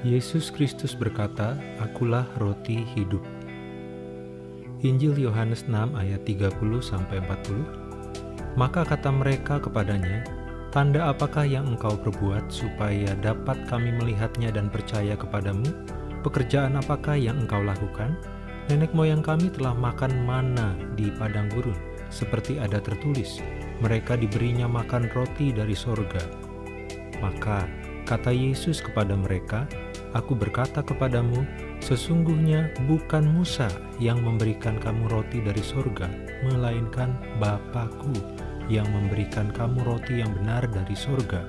Yesus Kristus berkata, Akulah roti hidup. Injil Yohanes 6 ayat 30-40 Maka kata mereka kepadanya, Tanda apakah yang engkau perbuat supaya dapat kami melihatnya dan percaya kepadamu? Pekerjaan apakah yang engkau lakukan? Nenek moyang kami telah makan mana di padang gurun, seperti ada tertulis, mereka diberinya makan roti dari sorga. Maka kata Yesus kepada mereka, Aku berkata kepadamu, sesungguhnya bukan Musa yang memberikan kamu roti dari sorga, melainkan Bapakku yang memberikan kamu roti yang benar dari sorga.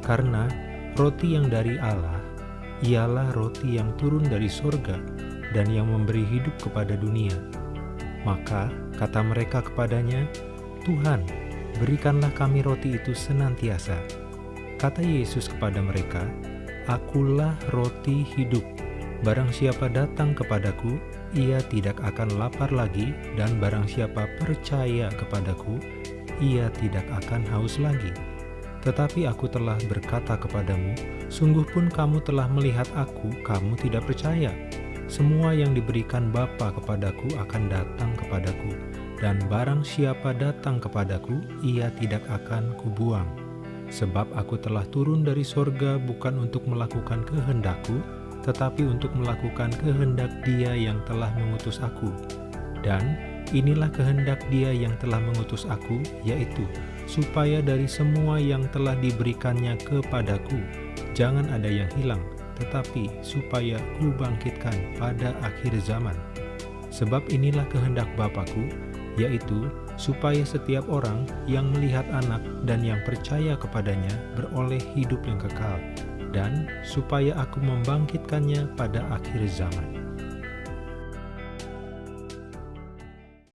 Karena roti yang dari Allah, ialah roti yang turun dari sorga dan yang memberi hidup kepada dunia. Maka kata mereka kepadanya, Tuhan, berikanlah kami roti itu senantiasa. Kata Yesus kepada mereka, Akulah roti hidup. Barang siapa datang kepadaku, ia tidak akan lapar lagi, dan barang siapa percaya kepadaku, ia tidak akan haus lagi. Tetapi aku telah berkata kepadamu, sungguh pun kamu telah melihat aku, kamu tidak percaya. Semua yang diberikan Bapa kepadaku akan datang kepadaku, dan barang siapa datang kepadaku, ia tidak akan kubuang. Sebab aku telah turun dari sorga bukan untuk melakukan kehendakku, tetapi untuk melakukan kehendak dia yang telah mengutus aku. Dan inilah kehendak dia yang telah mengutus aku, yaitu supaya dari semua yang telah diberikannya kepadaku, jangan ada yang hilang, tetapi supaya kubangkitkan pada akhir zaman. Sebab inilah kehendak Bapakku, yaitu supaya setiap orang yang melihat anak dan yang percaya kepadanya beroleh hidup yang kekal, dan supaya aku membangkitkannya pada akhir zaman.